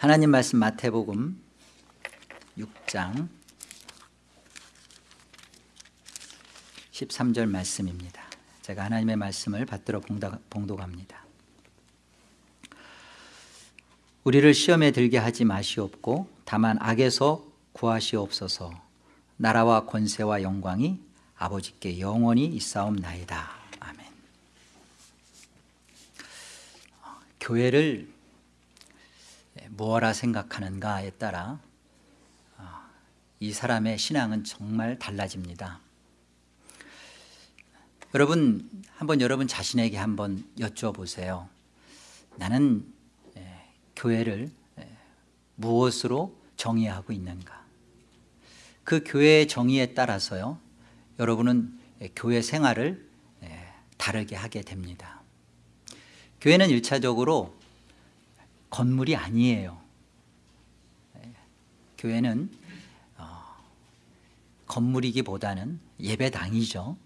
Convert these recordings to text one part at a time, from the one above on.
하나님 말씀 마태복음 6장 13절 말씀입니다. 제가 하나님의 말씀을 받들어 봉독합니다. 우리를 시험에 들게 하지 마시옵고 다만 악에서 구하시옵소서. 나라와 권세와 영광이 아버지께 영원히 있사옵나이다. 아멘. 교회를 무엇라 생각하는가에 따라 이 사람의 신앙은 정말 달라집니다. 여러분 한번 여러분 자신에게 한번 여쭤보세요. 나는 교회를 무엇으로 정의하고 있는가? 그 교회의 정의에 따라서요 여러분은 교회 생활을 다르게 하게 됩니다. 교회는 1차적으로 건물이 아니에요. 교회는 어, 건물이기보다는 예배당이죠.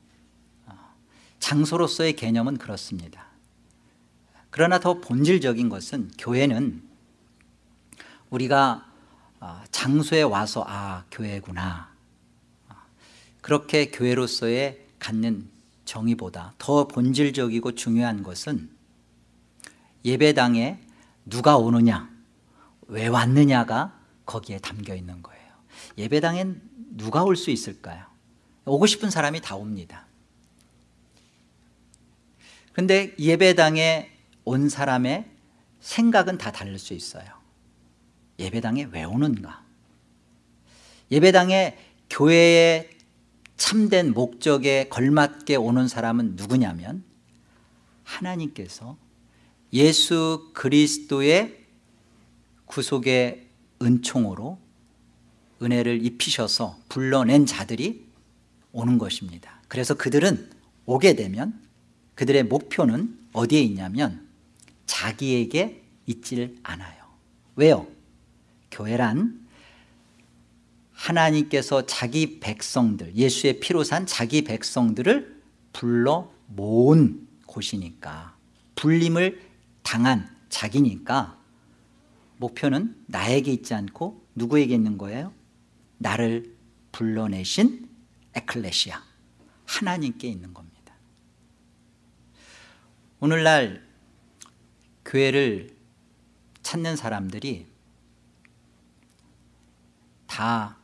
어, 장소로서의 개념은 그렇습니다. 그러나 더 본질적인 것은 교회는 우리가 어, 장소에 와서 아 교회구나. 그렇게 교회로서의 갖는 정의보다 더 본질적이고 중요한 것은 예배당에 누가 오느냐 왜 왔느냐가 거기에 담겨 있는 거예요. 예배당엔 누가 올 수 있을까요? 오고 싶은 사람이 다 옵니다. 그런데 예배당에 온 사람의 생각은 다 다를 수 있어요. 예배당에 왜 오는가? 예배당에 교회에 참된 목적에 걸맞게 오는 사람은 누구냐면 하나님께서 예수 그리스도의 구속의 은총으로 은혜를 입히셔서 불러낸 자들이 오는 것입니다. 그래서 그들은 오게 되면 그들의 목표는 어디에 있냐면 자기에게 있질 않아요. 왜요? 교회란 하나님께서 자기 백성들 예수의 피로 산 자기 백성들을 불러 모은 곳이니까. 불림을 당한 자기니까 목표는 나에게 있지 않고 누구에게 있는 거예요? 나를 불러내신 에클레시아 하나님께 있는 겁니다 오늘날 교회를 찾는 사람들이 다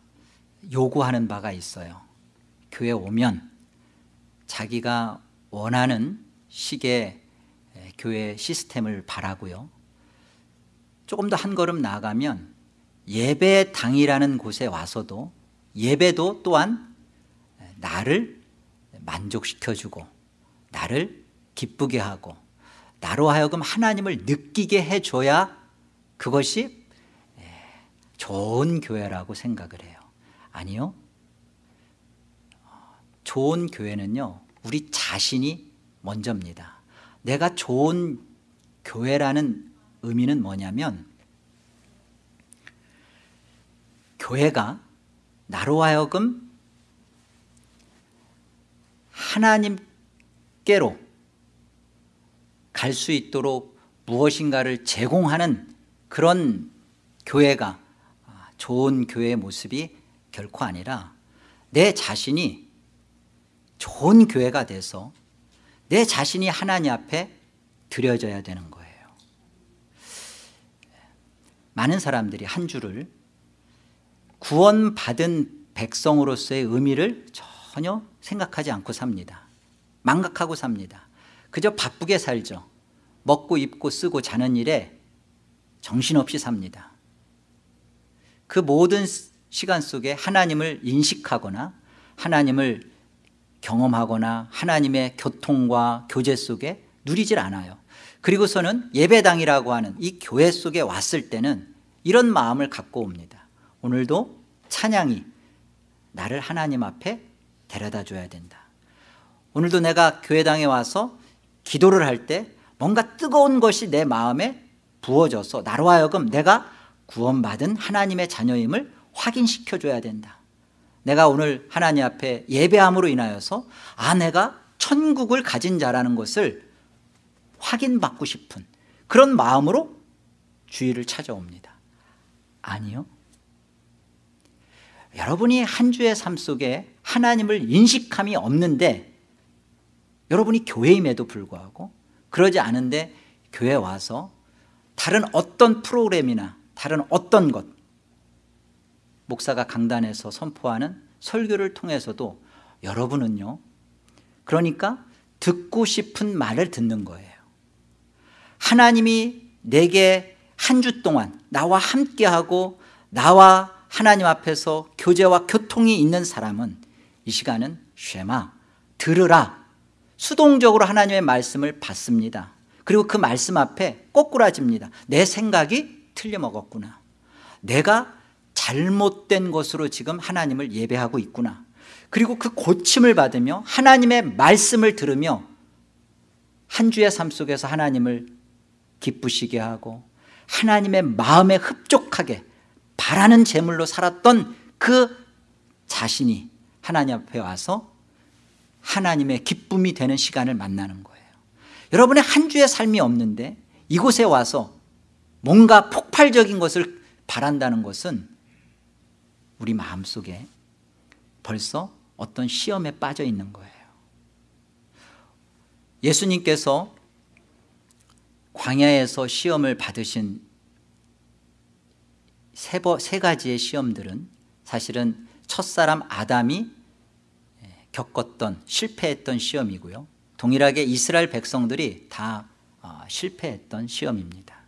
요구하는 바가 있어요 교회 오면 자기가 원하는 식의 교회 시스템을 바라고요. 조금 더 한 걸음 나아가면 예배당이라는 곳에 와서도 예배도 또한 나를 만족시켜주고 나를 기쁘게 하고 나로 하여금 하나님을 느끼게 해줘야 그것이 좋은 교회라고 생각을 해요. 아니요. 좋은 교회는요 우리 자신이 먼저입니다 내가 좋은 교회라는 의미는 뭐냐면 교회가 나로 하여금 하나님께로 갈 수 있도록 무엇인가를 제공하는 그런 교회가 좋은 교회의 모습이 결코 아니라 내 자신이 좋은 교회가 돼서 내 자신이 하나님 앞에 드려져야 되는 거예요. 많은 사람들이 한 주를 구원받은 백성으로서의 의미를 전혀 생각하지 않고 삽니다. 망각하고 삽니다. 그저 바쁘게 살죠. 먹고 입고 쓰고 자는 일에 정신없이 삽니다. 그 모든 시간 속에 하나님을 인식하거나 하나님을 경험하거나 하나님의 교통과 교제 속에 누리질 않아요. 그리고서는 예배당이라고 하는 이 교회 속에 왔을 때는 이런 마음을 갖고 옵니다. 오늘도 찬양이 나를 하나님 앞에 데려다 줘야 된다. 오늘도 내가 교회당에 와서 기도를 할 때 뭔가 뜨거운 것이 내 마음에 부어져서 나로 하여금 내가 구원받은 하나님의 자녀임을 확인시켜줘야 된다 내가 오늘 하나님 앞에 예배함으로 인하여서 아 내가 천국을 가진 자라는 것을 확인받고 싶은 그런 마음으로 주의를 찾아옵니다. 아니요. 여러분이 한 주의 삶 속에 하나님을 인식함이 없는데 여러분이 교회임에도 불구하고 그러지 않은데 교회 와서 다른 어떤 프로그램이나 다른 어떤 것 목사가 강단에서 선포하는 설교를 통해서도 여러분은요 그러니까 듣고 싶은 말을 듣는 거예요. 하나님이 내게 한 주 동안 나와 함께하고 나와 하나님 앞에서 교제와 교통이 있는 사람은 이 시간은 쉐마 들으라. 수동적으로 하나님의 말씀을 받습니다. 그리고 그 말씀 앞에 꼬꾸라집니다. 내 생각이 틀려먹었구나. 내가 잘못된 것으로 지금 하나님을 예배하고 있구나. 그리고 그 고침을 받으며 하나님의 말씀을 들으며 한 주의 삶 속에서 하나님을 기쁘시게 하고 하나님의 마음에 흡족하게 바라는 제물로 살았던 그 자신이 하나님 앞에 와서 하나님의 기쁨이 되는 시간을 만나는 거예요. 여러분의 한 주의 삶이 없는데 이곳에 와서 뭔가 폭발적인 것을 바란다는 것은 우리 마음속에 벌써 어떤 시험에 빠져 있는 거예요. 예수님께서 광야에서 시험을 받으신 세, 버, 세 가지의 시험들은 사실은 첫사람 아담이 겪었던 실패했던 시험이고요. 동일하게 이스라엘 백성들이 다 어, 실패했던 시험입니다.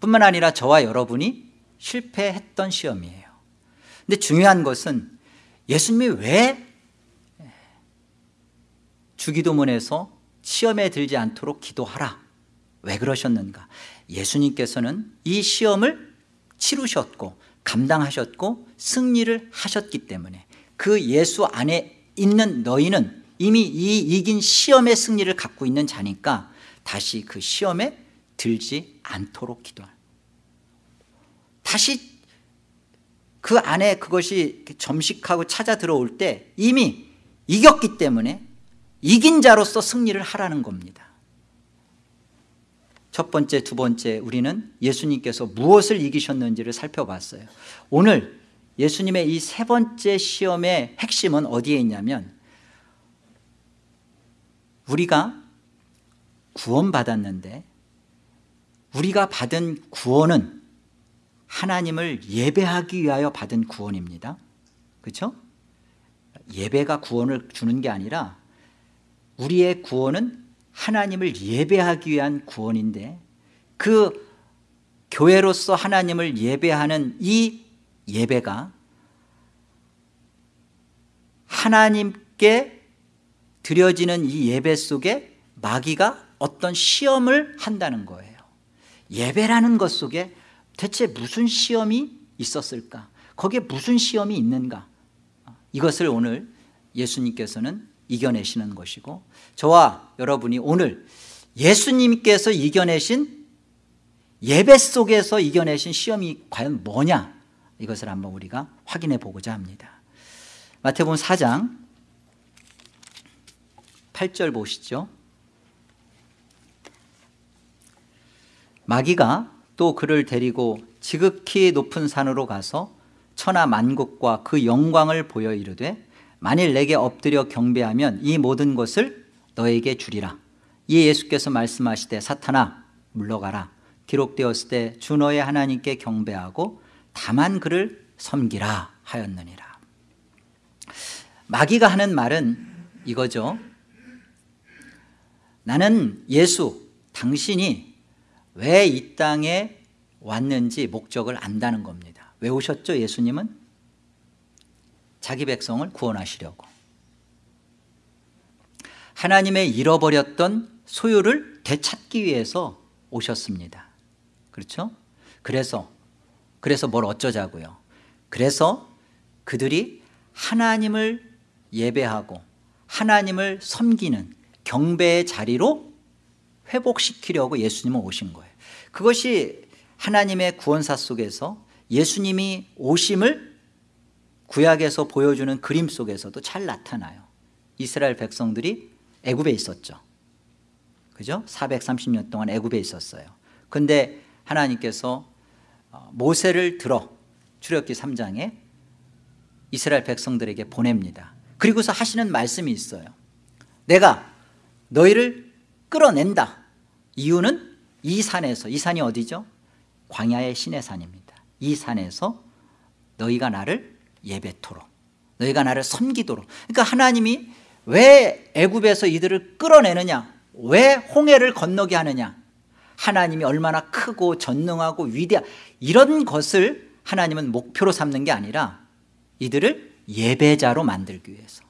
뿐만 아니라 저와 여러분이 실패했던 시험이에요 근데 중요한 것은 예수님이 왜 주기도문에서 시험에 들지 않도록 기도하라. 왜 그러셨는가? 예수님께서는 이 시험을 치르셨고 감당하셨고 승리를 하셨기 때문에 그 예수 안에 있는 너희는 이미 이 이긴 시험의 승리를 갖고 있는 자니까 다시 그 시험에 들지 않도록 기도할 다시 그 안에 그것이 점식하고 찾아 들어올 때 이미 이겼기 때문에 이긴 자로서 승리를 하라는 겁니다. 첫 번째, 두 번째 우리는 예수님께서 무엇을 이기셨는지를 살펴봤어요. 오늘 예수님의 이 세 번째 시험의 핵심은 어디에 있냐면 우리가 구원받았는데 우리가 받은 구원은 하나님을 예배하기 위하여 받은 구원입니다 그렇죠? 예배가 구원을 주는 게 아니라 우리의 구원은 하나님을 예배하기 위한 구원인데 그 교회로서 하나님을 예배하는 이 예배가 하나님께 드려지는 이 예배 속에 마귀가 어떤 시험을 한다는 거예요 예배라는 것 속에 대체 무슨 시험이 있었을까? 거기에 무슨 시험이 있는가? 이것을 오늘 예수님께서는 이겨내시는 것이고 저와 여러분이 오늘 예수님께서 이겨내신 예배 속에서 이겨내신 시험이 과연 뭐냐? 이것을 한번 우리가 확인해 보고자 합니다. 마태복음 4장 8절 보시죠. 마귀가 또 그를 데리고 지극히 높은 산으로 가서 천하 만국과 그 영광을 보여 이르되 만일 내게 엎드려 경배하면 이 모든 것을 너에게 주리라. 이에 예수께서 말씀하시되 사탄아 물러가라. 기록되었을 때 주 너의 하나님께 경배하고 다만 그를 섬기라 하였느니라. 마귀가 하는 말은 이거죠. 나는 예수 당신이 왜 이 땅에 왔는지 목적을 안다는 겁니다. 왜 오셨죠 예수님은? 자기 백성을 구원하시려고. 하나님의 잃어버렸던 소유를 되찾기 위해서 오셨습니다. 그렇죠? 그래서 그래서 뭘 어쩌자고요? 그래서 그들이 하나님을 예배하고 하나님을 섬기는 경배의 자리로 회복시키려고 예수님은 오신 거예요 그것이 하나님의 구원사 속에서 예수님이 오심을 구약에서 보여주는 그림 속에서도 잘 나타나요. 이스라엘 백성들이 애굽에 있었죠. 그죠? 430년 동안 애굽에 있었어요. 근데 하나님께서 어, 모세를 들어 출애굽기 3장에 이스라엘 백성들에게 보냅니다. 그리고서 하시는 말씀이 있어요. 내가 너희를 끌어낸다. 이유는 이 산에서 이 산이 어디죠? 광야의 신의 산입니다. 이 산에서 너희가 나를 예배토록 너희가 나를 섬기도록. 그러니까 하나님이 왜 애굽에서 이들을 끌어내느냐? 왜 홍해를 건너게 하느냐? 하나님이 얼마나 크고 전능하고 위대한 이런 것을 하나님은 목표로 삼는 게 아니라 이들을 예배자로 만들기 위해서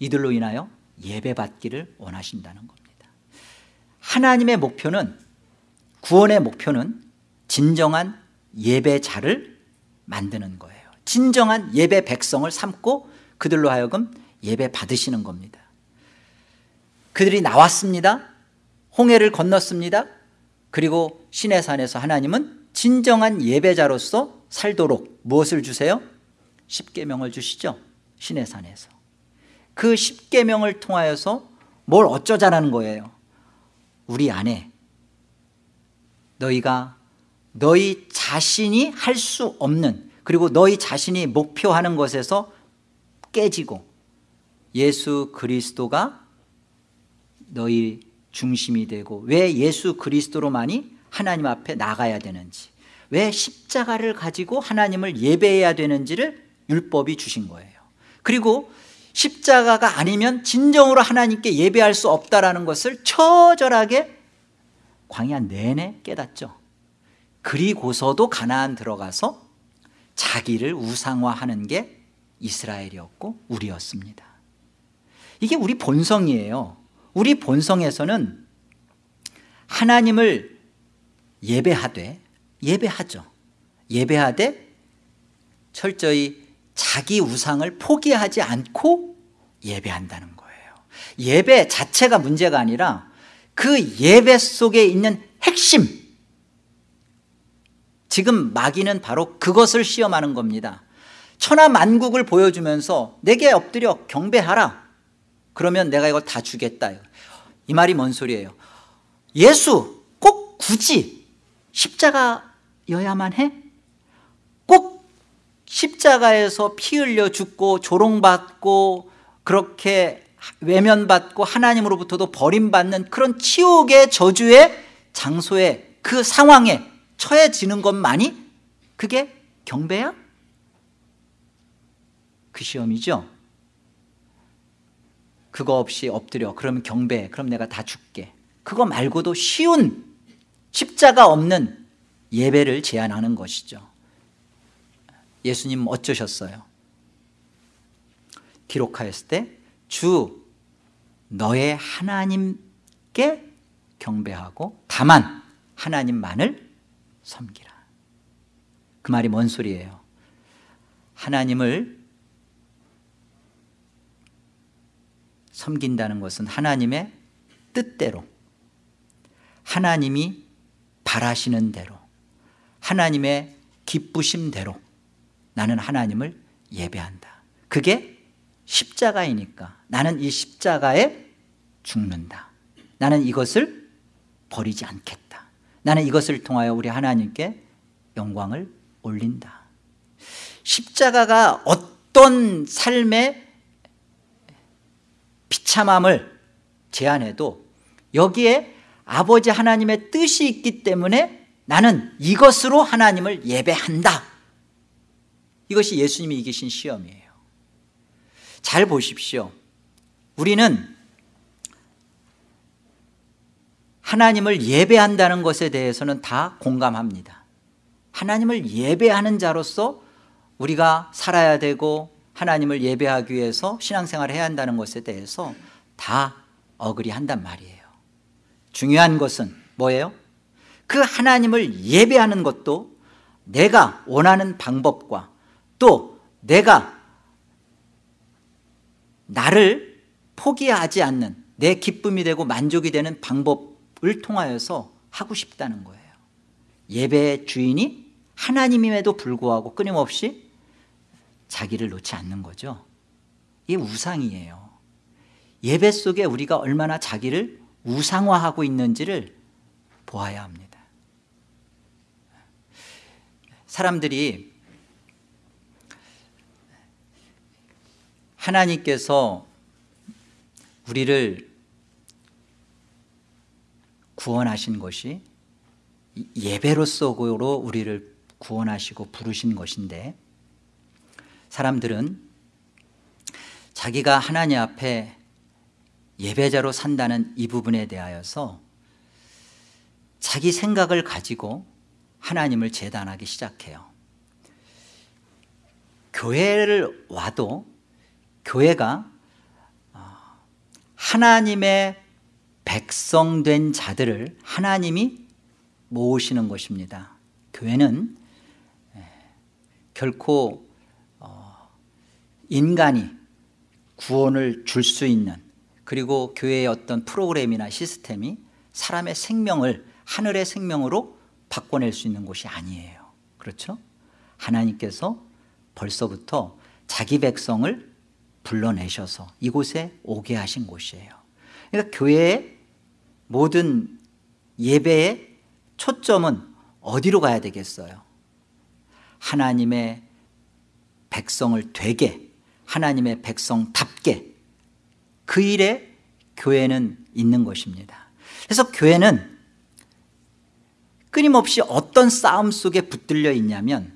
이들로 인하여 예배받기를 원하신다는 겁니다. 하나님의 목표는 구원의 목표는 진정한 예배자를 만드는 거예요. 진정한 예배 백성을 삼고 그들로 하여금 예배 받으시는 겁니다. 그들이 나왔습니다. 홍해를 건넜습니다. 그리고 시내산에서 하나님은 진정한 예배자로서 살도록 무엇을 주세요? 십계명을 주시죠. 시내산에서. 그 십계명을 통하여서 뭘 어쩌자라는 거예요? 우리 안에 너희가 너희 자신이 할 수 없는 그리고 너희 자신이 목표하는 것에서 깨지고 예수 그리스도가 너희 중심이 되고 왜 예수 그리스도로만이 하나님 앞에 나가야 되는지 왜 십자가를 가지고 하나님을 예배해야 되는지를 율법이 주신 거예요. 그리고 십자가가 아니면 진정으로 하나님께 예배할 수 없다는 것을 처절하게 광야 내내 깨닫죠. 그리고서도 가나안 들어가서 자기를 우상화하는 게 이스라엘이었고 우리였습니다. 이게 우리 본성이에요. 우리 본성에서는 하나님을 예배하되 예배하죠. 예배하되 철저히 자기 우상을 포기하지 않고 예배한다는 거예요. 예배 자체가 문제가 아니라 그 예배 속에 있는 핵심. 지금 마귀는 바로 그것을 시험하는 겁니다. 천하 만국을 보여주면서 내게 엎드려 경배하라. 그러면 내가 이걸 다 주겠다. 이 말이 뭔 소리예요? 예수 꼭 굳이 십자가여야만 해? 꼭 십자가에서 피 흘려 죽고 조롱받고 그렇게 외면받고 하나님으로부터도 버림받는 그런 치욕의 저주의 장소에 그 상황에 처해지는 것만이 그게 경배야? 그 시험이죠. 그거 없이 엎드려. 그러면 경배. 그럼 내가 다 줄게. 그거 말고도 쉬운 십자가 없는 예배를 제안하는 것이죠. 예수님 어쩌셨어요? 기록하였을 때 주 너의 하나님께 경배하고 다만 하나님만을 섬기라. 그 말이 뭔 소리예요? 하나님을 섬긴다는 것은 하나님의 뜻대로 하나님이 바라시는 대로 하나님의 기쁘심대로 나는 하나님을 예배한다. 그게 십자가이니까 나는 이 십자가에 죽는다. 나는 이것을 버리지 않겠다. 나는 이것을 통하여 우리 하나님께 영광을 올린다. 십자가가 어떤 삶의 비참함을 제안해도 여기에 아버지 하나님의 뜻이 있기 때문에 나는 이것으로 하나님을 예배한다. 이것이 예수님이 이기신 시험이에요. 잘 보십시오 우리는 하나님을 예배한다는 것에 대해서는 다 공감합니다 하나님을 예배하는 자로서 우리가 살아야 되고 하나님을 예배하기 위해서 신앙생활을 해야 한다는 것에 대해서 다 어그리 한단 말이에요 중요한 것은 뭐예요? 그 하나님을 예배하는 것도 내가 원하는 방법과 또 내가 나를 포기하지 않는 내 기쁨이 되고 만족이 되는 방법을 통하여서 하고 싶다는 거예요. 예배의 주인이 하나님임에도 불구하고 끊임없이 자기를 놓지 않는 거죠. 이게 우상이에요. 예배 속에 우리가 얼마나 자기를 우상화하고 있는지를 보아야 합니다. 사람들이 하나님께서 우리를 구원하신 것이 예배로서로 우리를 구원하시고 부르신 것인데 사람들은 자기가 하나님 앞에 예배자로 산다는 이 부분에 대하여서 자기 생각을 가지고 하나님을 재단하기 시작해요. 교회를 와도 교회가 어, 하나님의 백성된 자들을 하나님이 모으시는 것입니다 교회는 결코 어, 인간이 구원을 줄 수 있는 그리고 교회의 어떤 프로그램이나 시스템이 사람의 생명을 하늘의 생명으로 바꿔낼 수 있는 곳이 아니에요 그렇죠? 하나님께서 벌써부터 자기 백성을 불러내셔서 이곳에 오게 하신 곳이에요 그러니까 교회의 모든 예배의 초점은 어디로 가야 되겠어요? 하나님의 백성을 되게 하나님의 백성답게 그 일에 교회는 있는 것입니다 그래서 교회는 끊임없이 어떤 싸움 속에 붙들려 있냐면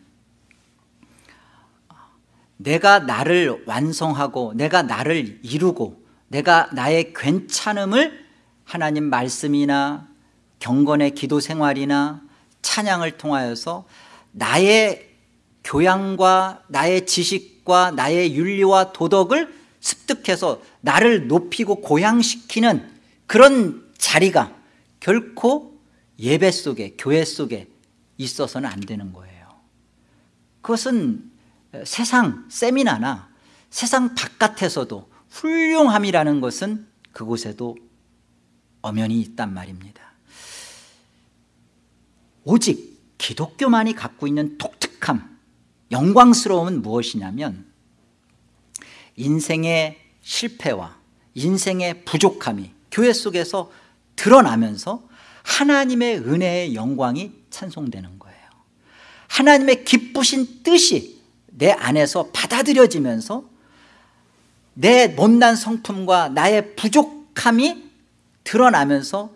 내가 나를 완성하고 내가 나를 이루고 내가 나의 괜찮음을 하나님 말씀이나 경건의 기도 생활이나 찬양을 통하여서 나의 교양과 나의 지식과 나의 윤리와 도덕을 습득해서 나를 높이고 고양시키는 그런 자리가 결코 예배 속에 교회 속에 있어서는 안 되는 거예요. 그것은 세상 세미나나 세상 바깥에서도 훌륭함이라는 것은 그곳에도 엄연히 있단 말입니다. 오직 기독교만이 갖고 있는 독특함 영광스러움은 무엇이냐면 인생의 실패와 인생의 부족함이 교회 속에서 드러나면서 하나님의 은혜의 영광이 찬송되는 거예요. 하나님의 기쁘신 뜻이 내 안에서 받아들여지면서 내 못난 성품과 나의 부족함이 드러나면서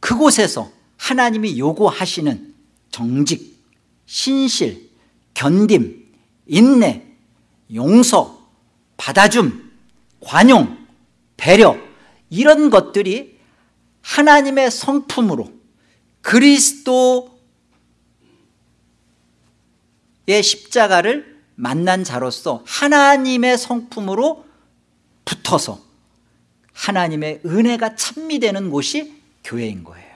그곳에서 하나님이 요구하시는 정직, 신실, 견딤, 인내, 용서, 받아줌, 관용, 배려 이런 것들이 하나님의 성품으로 그리스도의 십자가를 만난 자로서 하나님의 성품으로 붙어서 하나님의 은혜가 찬미되는 곳이 교회인 거예요.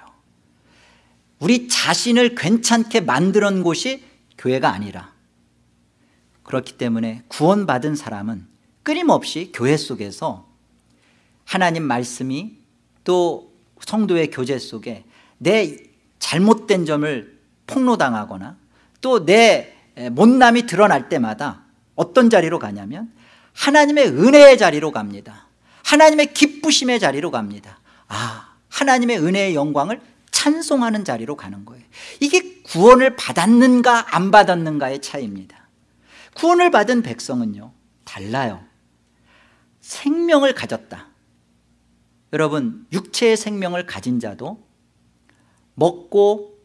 우리 자신을 괜찮게 놓은 곳이 교회가 아니라. 그렇기 때문에 구원받은 사람은 끊임없이 교회 속에서 하나님 말씀이 또 성도의 교제 속에 내 잘못된 점을 폭로당하거나 또 내 못남이 드러날 때마다 어떤 자리로 가냐면 하나님의 은혜의 자리로 갑니다. 하나님의 기쁘심의 자리로 갑니다. 아 하나님의 은혜의 영광을 찬송하는 자리로 가는 거예요. 이게 구원을 받았는가 안 받았는가의 차이입니다. 구원을 받은 백성은요 달라요. 생명을 가졌다. 여러분 육체의 생명을 가진 자도 먹고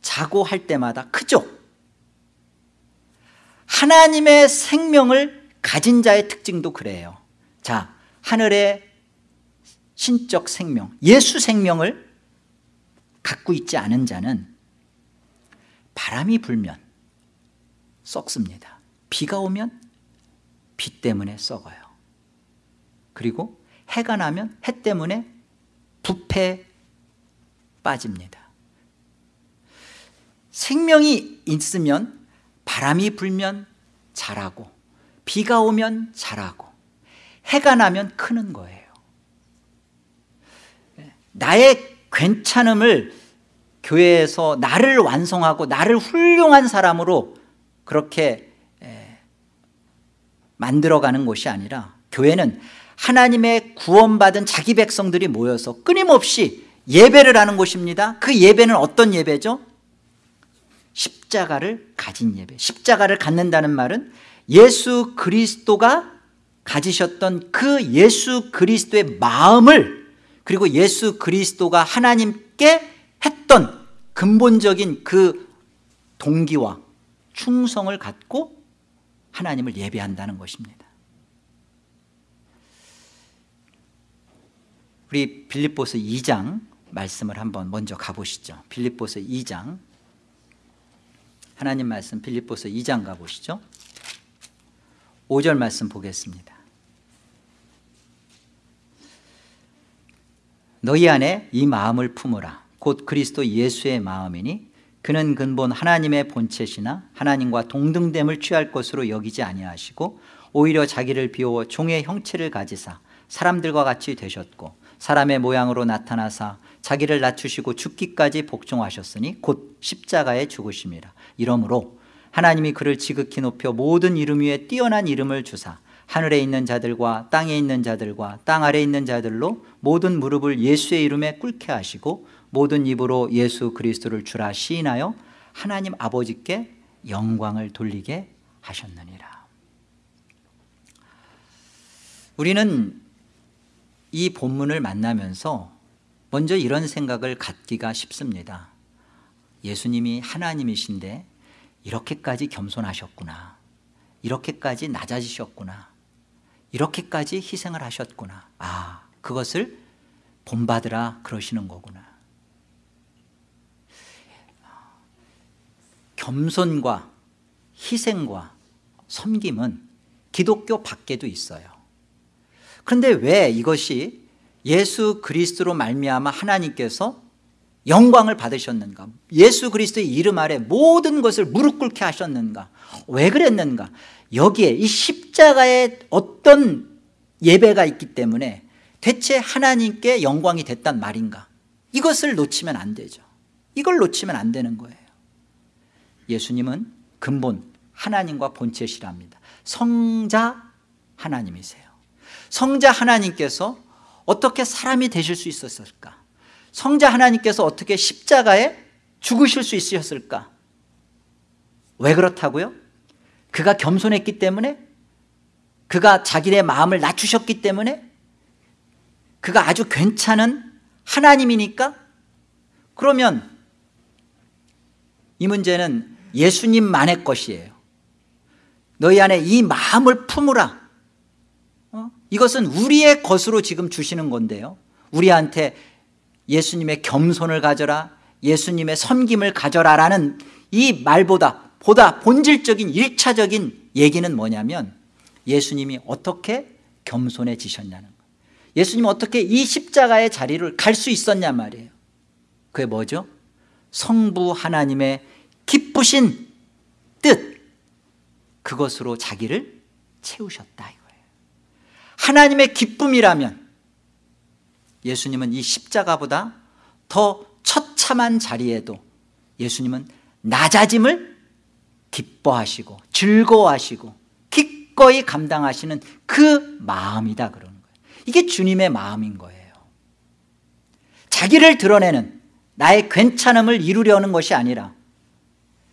자고 할 때마다 크죠 하나님의 생명을 가진 자의 특징도 그래요. 자 하늘의 신적 생명 예수 생명을 갖고 있지 않은 자는 바람이 불면 썩습니다. 비가 오면 비 때문에 썩어요. 그리고 해가 나면 해 때문에 부패 빠집니다. 생명이 있으면 바람이 불면 자라고 비가 오면 자라고 해가 나면 크는 거예요 나의 괜찮음을 교회에서 나를 완성하고 나를 훌륭한 사람으로 그렇게 만들어가는 곳이 아니라 교회는 하나님의 구원받은 자기 백성들이 모여서 끊임없이 예배를 하는 곳입니다 그 예배는 어떤 예배죠? 십자가를 가진 예배 십자가를 갖는다는 말은 예수 그리스도가 가지셨던 그 예수 그리스도의 마음을 그리고 예수 그리스도가 하나님께 했던 근본적인 그 동기와 충성을 갖고 하나님을 예배한다는 것입니다. 우리 빌립보서 2장 말씀을 한번 먼저 가보시죠. 빌립보서 2장 하나님 말씀 빌립보서 2장 가보시죠. 5절 말씀 보겠습니다. 너희 안에 이 마음을 품으라. 곧 그리스도 예수의 마음이니 그는 근본 하나님의 본체시나 하나님과 동등됨을 취할 것으로 여기지 아니하시고 오히려 자기를 비워 종의 형체를 가지사 사람들과 같이 되셨고 사람의 모양으로 나타나사 자기를 낮추시고 죽기까지 복종하셨으니 곧 십자가에 죽으심이라 이러므로 하나님이 그를 지극히 높여 모든 이름 위에 뛰어난 이름을 주사 하늘에 있는 자들과 땅에 있는 자들과 땅 아래에 있는 자들로 모든 무릎을 예수의 이름에 꿇게 하시고 모든 입으로 예수 그리스도를 주라 시인하여 하나님 아버지께 영광을 돌리게 하셨느니라. 우리는 이 본문을 만나면서 먼저 이런 생각을 갖기가 쉽습니다. 예수님이 하나님이신데 이렇게까지 겸손하셨구나. 이렇게까지 낮아지셨구나. 이렇게까지 희생을 하셨구나. 아 그것을 본받으라 그러시는 거구나. 겸손과 희생과 섬김은 기독교 밖에도 있어요. 그런데 왜 이것이 예수 그리스도로 말미암아 하나님께서 영광을 받으셨는가? 예수 그리스도의 이름 아래 모든 것을 무릎 꿇게 하셨는가? 왜 그랬는가? 여기에 이 십자가에 어떤 예배가 있기 때문에 대체 하나님께 영광이 됐단 말인가? 이것을 놓치면 안 되죠. 이걸 놓치면 안 되는 거예요. 예수님은 근본 하나님과 본체시랍니다. 성자 하나님이세요. 성자 하나님께서 어떻게 사람이 되실 수 있었을까 성자 하나님께서 어떻게 십자가에 죽으실 수 있으셨을까? 왜 그렇다고요? 그가 겸손했기 때문에? 그가 자기의 마음을 낮추셨기 때문에? 그가 아주 괜찮은 하나님이니까? 그러면 이 문제는 예수님만의 것이에요. 너희 안에 이 마음을 품으라. 어? 이것은 우리의 것으로 지금 주시는 건데요. 우리한테 예수님의 겸손을 가져라 예수님의 섬김을 가져라라는 이 말보다 보다 본질적인 일차적인 얘기는 뭐냐면 예수님이 어떻게 겸손해지셨냐는 거예요 예수님이 어떻게 이 십자가의 자리를 갈 수 있었냐 말이에요. 그게 뭐죠? 성부 하나님의 기쁘신 뜻. 그것으로 자기를 채우셨다 이거예요. 하나님의 기쁨이라면 예수님은 이 십자가보다 더 처참한 자리에도 예수님은 낮아짐을 기뻐하시고 즐거워하시고 기꺼이 감당하시는 그 마음이다 그러는 거예요. 이게 주님의 마음인 거예요. 자기를 드러내는 나의 괜찮음을 이루려는 것이 아니라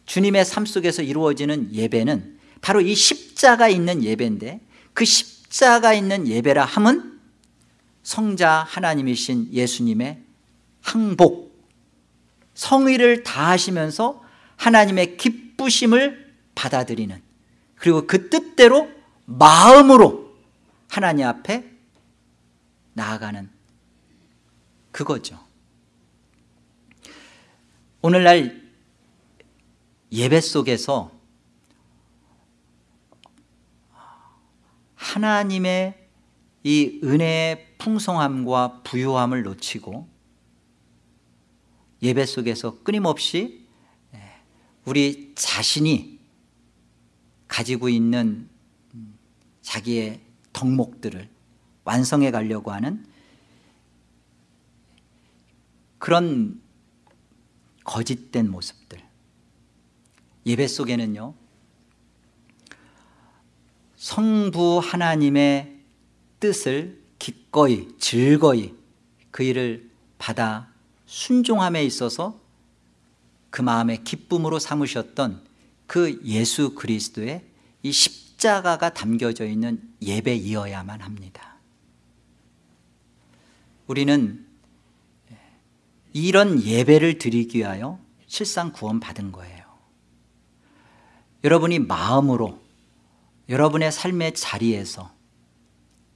주님의 삶 속에서 이루어지는 예배는 바로 이 십자가 있는 예배인데 그 십자가 있는 예배라 함은 성자 하나님이신 예수님의 항복 성의를 다하시면서 하나님의 기쁘심을 받아들이는 그리고 그 뜻대로 마음으로 하나님 앞에 나아가는 그거죠. 오늘날 예배 속에서 하나님의 이 은혜의 풍성함과 부유함을 놓치고 예배 속에서 끊임없이 우리 자신이 가지고 있는 자기의 덕목들을 완성해 가려고 하는 그런 거짓된 모습들. 예배 속에는요 성부 하나님의 뜻을 기꺼이 즐거이 그 일을 받아 순종함에 있어서 그 마음의 기쁨으로 삼으셨던 그 예수 그리스도의 이 십자가가 담겨져 있는 예배이어야만 합니다. 우리는 이런 예배를 드리기 위하여 실상 구원 받은 거예요. 여러분이 마음으로 여러분의 삶의 자리에서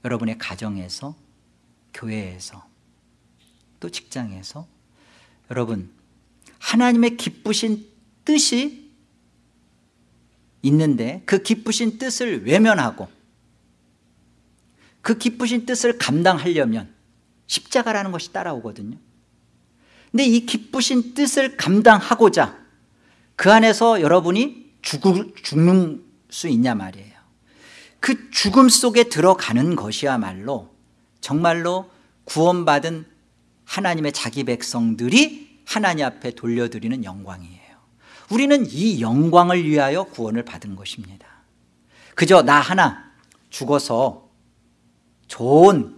여러분의 가정에서 교회에서 또 직장에서 여러분 하나님의 기쁘신 뜻이 있는데 그 기쁘신 뜻을 외면하고 그 기쁘신 뜻을 감당하려면 십자가라는 것이 따라오거든요. 근데 이 기쁘신 뜻을 감당하고자 그 안에서 여러분이 죽는 수 있냐 말이에요 그 죽음 속에 들어가는 것이야말로 정말로 구원받은 하나님의 자기 백성들이 하나님 앞에 돌려드리는 영광이에요. 우리는 이 영광을 위하여 구원을 받은 것입니다. 그저 나 하나 죽어서 좋은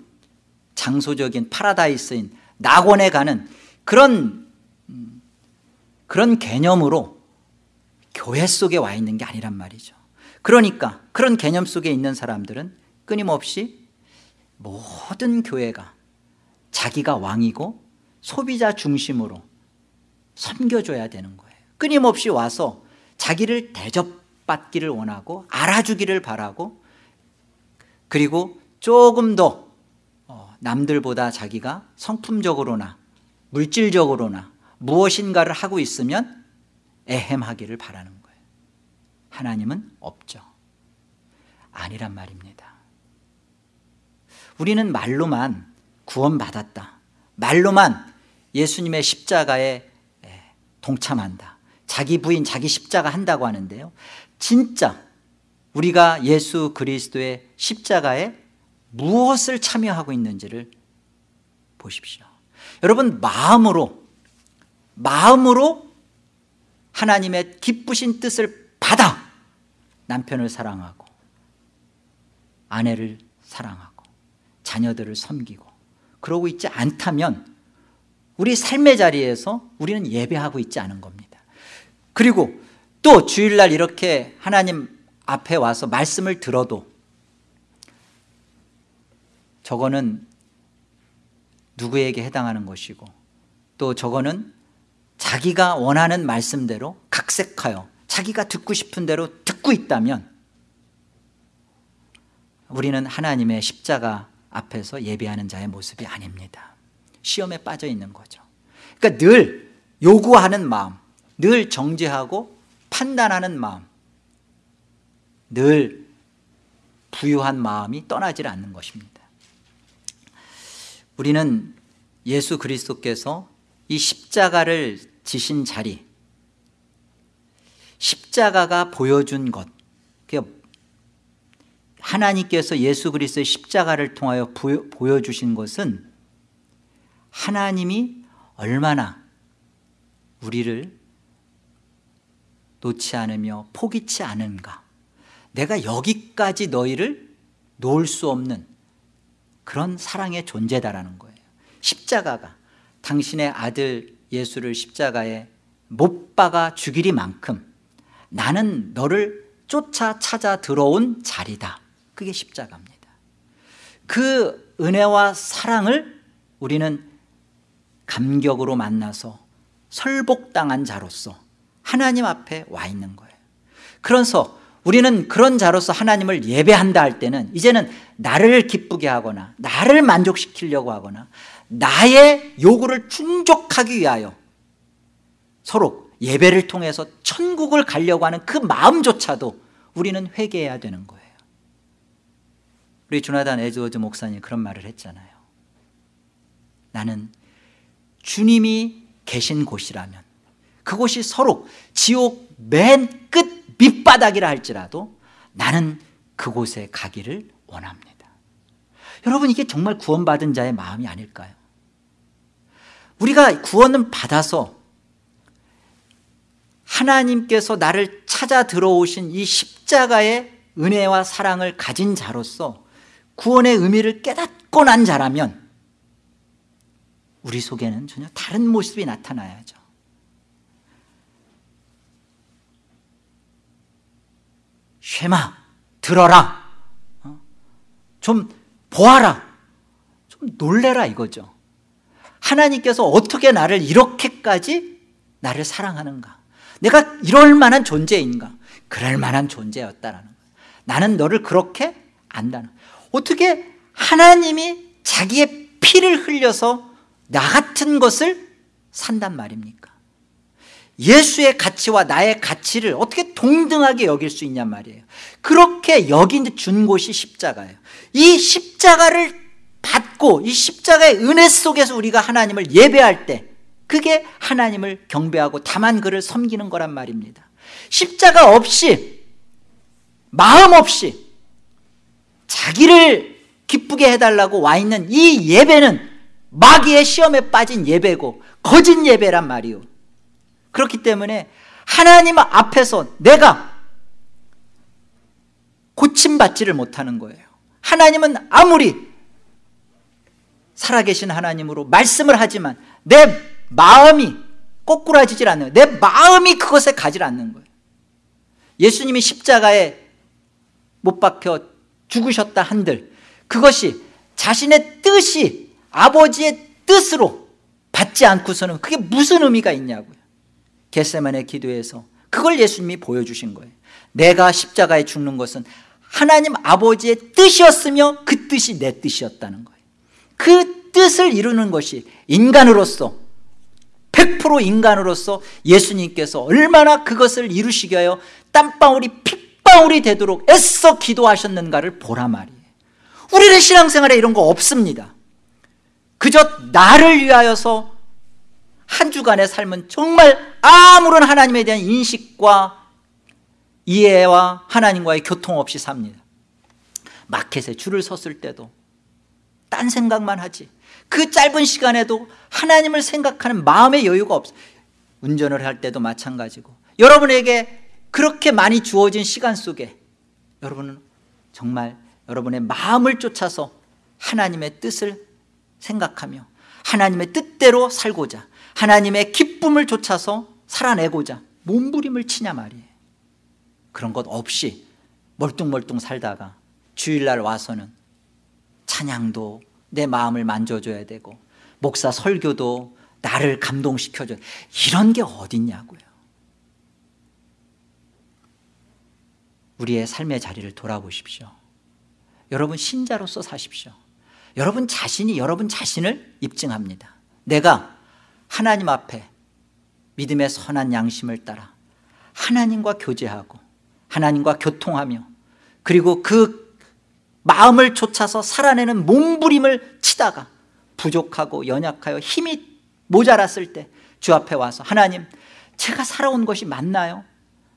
장소적인 파라다이스인 낙원에 가는 그런 음, 그런 개념으로 교회 속에 와 있는 게 아니란 말이죠 그러니까 그런 개념 속에 있는 사람들은 끊임없이 모든 교회가 자기가 왕이고 소비자 중심으로 섬겨줘야 되는 거예요. 끊임없이 와서 자기를 대접받기를 원하고 알아주기를 바라고 그리고 조금 더 어, 남들보다 자기가 성품적으로나 물질적으로나 무엇인가를 하고 있으면 애헴하기를 바라는 거예요 하나님은 없죠. 아니란 말입니다. 우리는 말로만 구원받았다. 말로만 예수님의 십자가에 동참한다. 자기 부인 자기 십자가 한다고 하는데요. 진짜 우리가 예수 그리스도의 십자가에 무엇을 참여하고 있는지를 보십시오. 여러분 마음으로 마음으로 하나님의 기쁘신 뜻을 받아 남편을 사랑하고 아내를 사랑하고 자녀들을 섬기고 그러고 있지 않다면 우리 삶의 자리에서 우리는 예배하고 있지 않은 겁니다. 그리고 또 주일날 이렇게 하나님 앞에 와서 말씀을 들어도 저거는 누구에게 해당하는 것이고 또 저거는 자기가 원하는 말씀대로 각색하여 자기가 듣고 싶은 대로 듣고 있다면 우리는 하나님의 십자가 앞에서 예배하는 자의 모습이 아닙니다. 시험에 빠져 있는 거죠. 그러니까 늘 요구하는 마음 늘 정죄하고 판단하는 마음 늘 부유한 마음이 떠나질 않는 것입니다. 우리는 예수 그리스도께서 이 십자가를 지신 자리 십자가가 보여준 것. 하나님께서 예수 그리스도의 십자가를 통하여 보여 주신 것은 하나님이 얼마나 우리를 놓지 않으며 포기치 않은가. 내가 여기까지 너희를 놓을 수 없는 그런 사랑의 존재다라는 거예요. 십자가가 당신의 아들 예수를 십자가에 못 박아 죽이리만큼 나는 너를 쫓아 찾아 들어온 자리다. 그게 십자가입니다. 그 은혜와 사랑을 우리는 감격으로 만나서 설복당한 자로서 하나님 앞에 와 있는 거예요. 그래서 우리는 그런 자로서 하나님을 예배한다 할 때는 이제는 나를 기쁘게 하거나 나를 만족시키려고 하거나 나의 요구를 충족하기 위하여 서로 예배를 통해서 천국을 가려고 하는 그 마음조차도 우리는 회개해야 되는 거예요. 우리 조나단 에즈워즈 목사님 그런 말을 했잖아요. 나는 주님이 계신 곳이라면 그곳이 서로 지옥 맨 끝 밑바닥이라 할지라도 나는 그곳에 가기를 원합니다. 여러분 이게 정말 구원받은 자의 마음이 아닐까요? 우리가 구원은 받아서 하나님께서 나를 찾아 들어오신 이 십자가의 은혜와 사랑을 가진 자로서 구원의 의미를 깨닫고 난 자라면 우리 속에는 전혀 다른 모습이 나타나야죠. 쉐마 들어라. 어? 좀 보아라. 좀 놀래라 이거죠. 하나님께서 어떻게 나를 이렇게까지 나를 사랑하는가? 내가 이럴 만한 존재인가? 그럴 만한 존재였다라는 거예요. 나는 너를 그렇게 안다는 어떻게 하나님이 자기의 피를 흘려서 나 같은 것을 산단 말입니까? 예수의 가치와 나의 가치를 어떻게 동등하게 여길 수 있냔 말이에요. 그렇게 여긴 준 곳이 십자가예요. 이 십자가를 받고 이 십자가의 은혜 속에서 우리가 하나님을 예배할 때 그게 하나님을 경배하고 다만 그를 섬기는 거란 말입니다. 십자가 없이 마음 없이 자기를 기쁘게 해달라고 와 있는 이 예배는 마귀의 시험에 빠진 예배고 거짓 예배란 말이요 그렇기 때문에 하나님 앞에서 내가 고침받지를 못하는 거예요. 하나님은 아무리 살아계신 하나님으로 말씀을 하지만 내 마음이 꼬꾸라지질 않는 내 마음이 그것에 가지 않는 거예요. 예수님이 십자가에 못 박혀 죽으셨다 한들 그것이 자신의 뜻이 아버지의 뜻으로 받지 않고서는 그게 무슨 의미가 있냐고요. 겟세만의 기도에서 그걸 예수님이 보여주신 거예요. 내가 십자가에 죽는 것은 하나님 아버지의 뜻이었으며 그 뜻이 내 뜻이었다는 거예요. 그 뜻을 이루는 것이 인간으로서 100% 인간으로서 예수님께서 얼마나 그것을 이루시기 위하여 땀방울이 핏방울이 되도록 애써 기도하셨는가를 보라 말이에요. 우리는 신앙생활에 이런 거 없습니다. 그저 나를 위하여서 한 주간의 삶은 정말 아무런 하나님에 대한 인식과 이해와 하나님과의 교통 없이 삽니다. 마켓에 줄을 섰을 때도 딴 생각만 하지 그 짧은 시간에도 하나님을 생각하는 마음의 여유가 없어 운전을 할 때도 마찬가지고 여러분에게 그렇게 많이 주어진 시간 속에 여러분은 정말 여러분의 마음을 쫓아서 하나님의 뜻을 생각하며 하나님의 뜻대로 살고자 하나님의 기쁨을 쫓아서 살아내고자 몸부림을 치냐 말이에요. 그런 것 없이 멀뚱멀뚱 살다가 주일날 와서는 찬양도 내 마음을 만져줘야 되고 목사 설교도 나를 감동시켜줘. 이런 게 어딨냐고요. 우리의 삶의 자리를 돌아보십시오. 여러분 신자로서 사십시오. 여러분 자신이 여러분 자신을 입증합니다. 내가 하나님 앞에 믿음의 선한 양심을 따라 하나님과 교제하고 하나님과 교통하며 그리고 그 마음을 쫓아서 살아내는 몸부림을 치다가 부족하고 연약하여 힘이 모자랐을 때 주 앞에 와서 하나님 제가 살아온 것이 맞나요?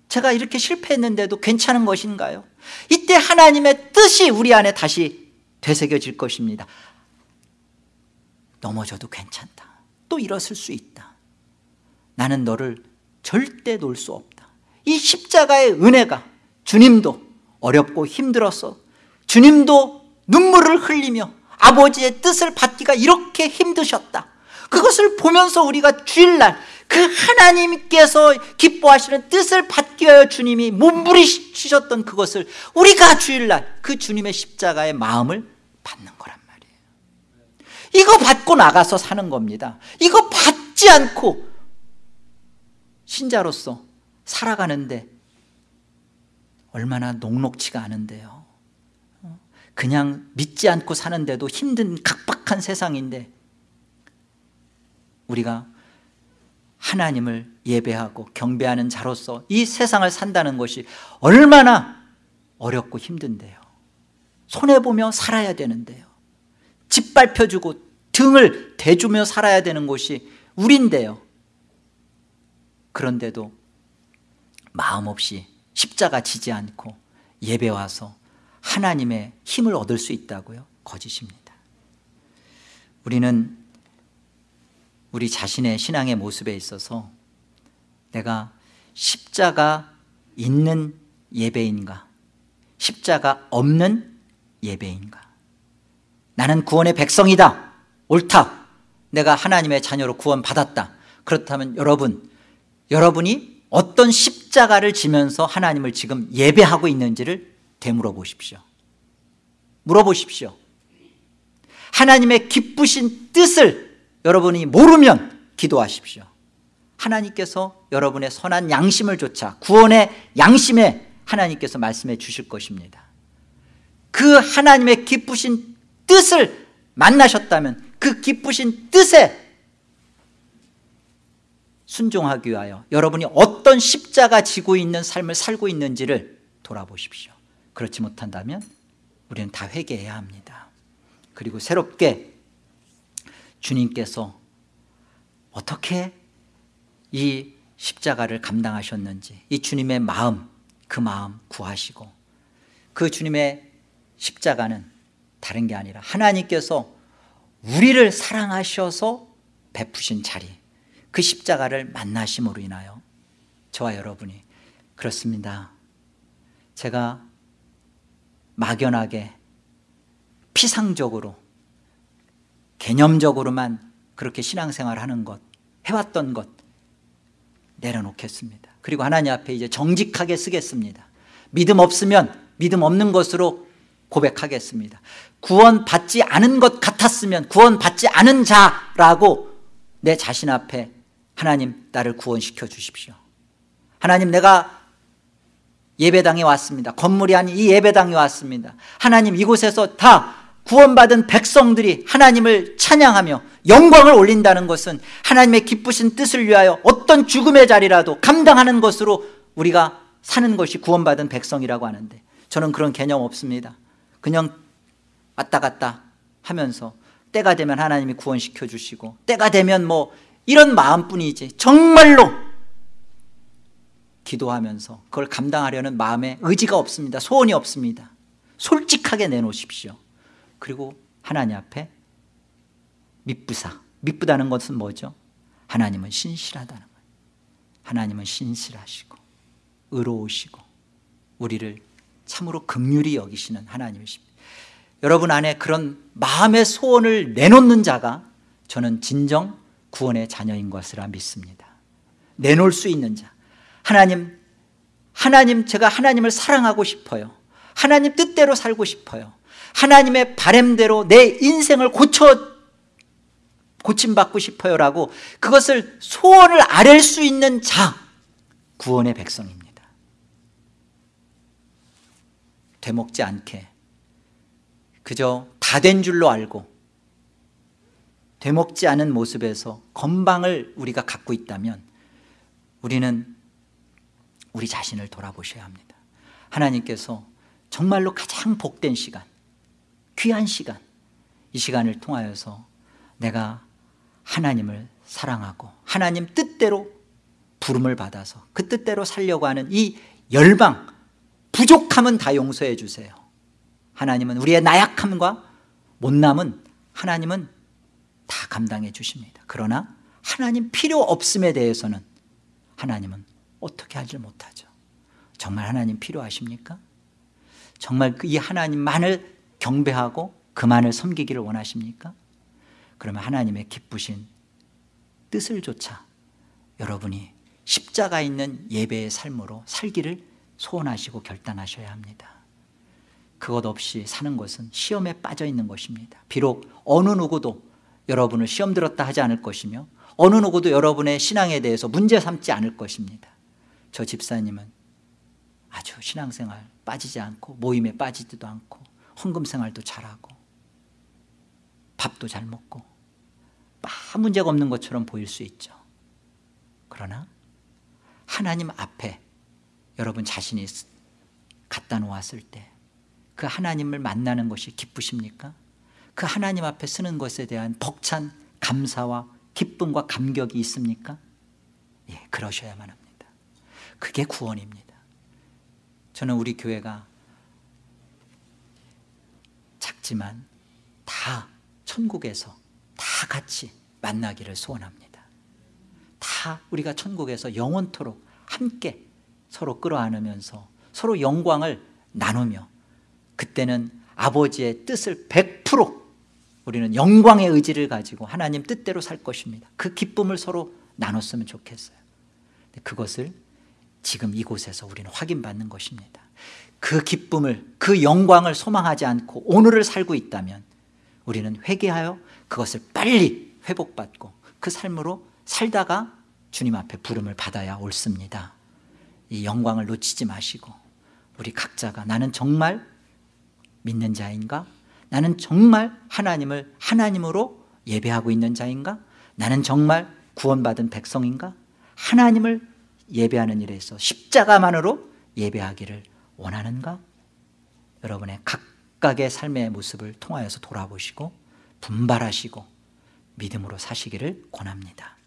제가 이렇게 실패했는데도 괜찮은 것인가요? 이때 하나님의 뜻이 우리 안에 다시 되새겨질 것입니다 넘어져도 괜찮다 또 일어설 수 있다 나는 너를 절대 놓을 수 없다 이 십자가의 은혜가 주님도 어렵고 힘들어서 주님도 눈물을 흘리며 아버지의 뜻을 받기가 이렇게 힘드셨다. 그것을 보면서 우리가 주일날 그 하나님께서 기뻐하시는 뜻을 받기 위하여 주님이 몸부리치셨던 그것을 우리가 주일날 그 주님의 십자가의 마음을 받는 거란 말이에요. 이거 받고 나가서 사는 겁니다. 이거 받지 않고 신자로서 살아가는데 얼마나 녹록치가 않은데요 그냥 믿지 않고 사는데도 힘든 각박한 세상인데 우리가 하나님을 예배하고 경배하는 자로서 이 세상을 산다는 것이 얼마나 어렵고 힘든데요. 손해보며 살아야 되는데요. 짓밟혀주고 등을 대주며 살아야 되는 곳이 우린데요. 그런데도 마음 없이 십자가 지지 않고 예배 와서 하나님의 힘을 얻을 수 있다고요? 거짓입니다. 우리는 우리 자신의 신앙의 모습에 있어서 내가 십자가 있는 예배인가 십자가 없는 예배인가? 나는 구원의 백성이다. 옳다. 내가 하나님의 자녀로 구원 받았다. 그렇다면 여러분 여러분이 어떤 십자가를 지면서 하나님을 지금 예배하고 있는지를 되물어 보십시오. 물어보십시오. 하나님의 기쁘신 뜻을 여러분이 모르면 기도하십시오. 하나님께서 여러분의 선한 양심을 조차 구원의 양심에 하나님께서 말씀해 주실 것입니다. 그 하나님의 기쁘신 뜻을 만나셨다면 그 기쁘신 뜻에 순종하기 위하여 여러분이 어떤 십자가 지고 있는 삶을 살고 있는지를 돌아보십시오 그렇지 못한다면 우리는 다 회개해야 합니다. 그리고 새롭게 주님께서 어떻게 이 십자가를 감당하셨는지 이 주님의 마음 그 마음 구하시고 그 주님의 십자가는 다른 게 아니라 하나님께서 우리를 사랑하셔서 베푸신 자리 그 십자가를 만나심으로 인하여 저와 여러분이 그렇습니다. 제가 막연하게 피상적으로 개념적으로만 그렇게 신앙생활 하는 것 해왔던 것 내려놓겠습니다. 그리고 하나님 앞에 이제 정직하게 쓰겠습니다. 믿음 없으면 믿음 없는 것으로 고백하겠습니다. 구원 받지 않은 것 같았으면 구원 받지 않은 자라고 내 자신 앞에 하나님 나를 구원시켜 주십시오. 하나님 내가 예배당에 왔습니다. 건물이 아닌 이 예배당에 왔습니다. 하나님 이곳에서 다 구원받은 백성들이 하나님을 찬양하며 영광을 올린다는 것은 하나님의 기쁘신 뜻을 위하여 어떤 죽음의 자리라도 감당하는 것으로 우리가 사는 것이 구원받은 백성이라고 하는데 저는 그런 개념 없습니다. 그냥 왔다 갔다 하면서 때가 되면 하나님이 구원시켜 주시고 때가 되면 뭐 이런 마음뿐이지. 정말로 기도하면서 그걸 감당하려는 마음에 의지가 없습니다. 소원이 없습니다. 솔직하게 내놓으십시오. 그리고 하나님 앞에 미쁘사. 미쁘다는 것은 뭐죠? 하나님은 신실하다는 거예요 하나님은 신실하시고 의로우시고 우리를 참으로 극률이 여기시는 하나님이십니다. 여러분 안에 그런 마음의 소원을 내놓는 자가 저는 진정 구원의 자녀인 것이라 믿습니다. 내놓을 수 있는 자 하나님 하나님 제가 하나님을 사랑하고 싶어요. 하나님 뜻대로 살고 싶어요. 하나님의 바램대로 내 인생을 고쳐 고침받고 싶어요 라고 그것을 소원을 아랠 수 있는 자 구원의 백성입니다. 되먹지 않게. 그저 다 된 줄로 알고 되먹지 않은 모습에서 건방을 우리가 갖고 있다면 우리는 우리 자신을 돌아보셔야 합니다. 하나님께서 정말로 가장 복된 시간 귀한 시간 이 시간을 통하여서 내가 하나님을 사랑하고 하나님 뜻대로 부름을 받아서 그 뜻대로 살려고 하는 이 열방 부족함은 다 용서해 주세요. 하나님은 우리의 나약함과 못남은 하나님은 다 감당해 주십니다. 그러나 하나님 필요 없음에 대해서는 하나님은 어떻게 하지 못하죠 정말 하나님 필요하십니까? 정말 이 하나님만을 경배하고 그만을 섬기기를 원하십니까? 그러면 하나님의 기쁘신 뜻을 조차 여러분이 십자가 있는 예배의 삶으로 살기를 소원하시고 결단하셔야 합니다 그것 없이 사는 것은 시험에 빠져 있는 것입니다 비록 어느 누구도 여러분을 시험 들었다 하지 않을 것이며 어느 누구도 여러분의 신앙에 대해서 문제 삼지 않을 것입니다 저 집사님은 아주 신앙생활 빠지지 않고 모임에 빠지지도 않고 헌금 생활도 잘하고 밥도 잘 먹고 아무 문제가 없는 것처럼 보일 수 있죠 그러나 하나님 앞에 여러분 자신이 갖다 놓았을 때 그 하나님을 만나는 것이 기쁘십니까? 그 하나님 앞에 쓰는 것에 대한 벅찬 감사와 기쁨과 감격이 있습니까? 예, 그러셔야만 합니다 그게 구원입니다. 저는 우리 교회가 작지만 다 천국에서 다 같이 만나기를 소원합니다. 다 우리가 천국에서 영원토록 함께 서로 끌어안으면서 서로 영광을 나누며 그때는 아버지의 뜻을 100% 우리는 영광의 의지를 가지고 하나님 뜻대로 살 것입니다. 그 기쁨을 서로 나눴으면 좋겠어요. 그것을 지금 이곳에서 우리는 확인받는 것입니다 그 기쁨을 그 영광을 소망하지 않고 오늘을 살고 있다면 우리는 회개하여 그것을 빨리 회복받고 그 삶으로 살다가 주님 앞에 부름을 받아야 옳습니다 이 영광을 놓치지 마시고 우리 각자가 나는 정말 믿는 자인가? 나는 정말 하나님을 하나님으로 예배하고 있는 자인가? 나는 정말 구원받은 백성인가? 하나님을 예배하는 일에서 십자가만으로 예배하기를 원하는가? 여러분의 각각의 삶의 모습을 통하여서 돌아보시고 분발하시고 믿음으로 사시기를 권합니다